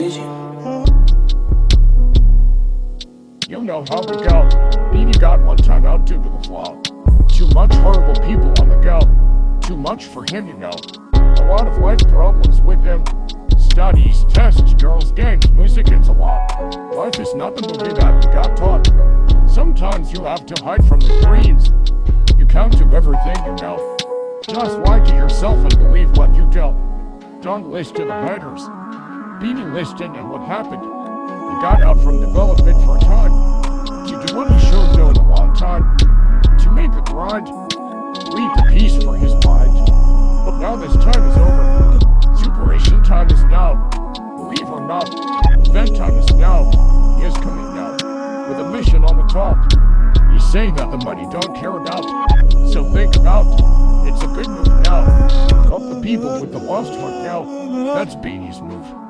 You know how we go. Beanie got one time out due to the flaw. Too much horrible people on the go. Too much for him, you know. A lot of life problems with him. Studies, tests, girls, gangs, music, it's a lot. Life is not the movie that we got taught. Sometimes you have to hide from the screens. You count to everything you know. Just lie to yourself and believe what you don't. Don't listen to the haters. Beanie listened and what happened? He got out from development for a time. To do what he should do in a long time. To make a grind. Lead the peace for his mind. But now this time is over. Superation time is now. Believe or not, event time is now. He is coming now. With a mission on the top. He's saying that the money don't care about. So think about. It's a good move now. Help the people with the lost heart now. That's Beanie's move.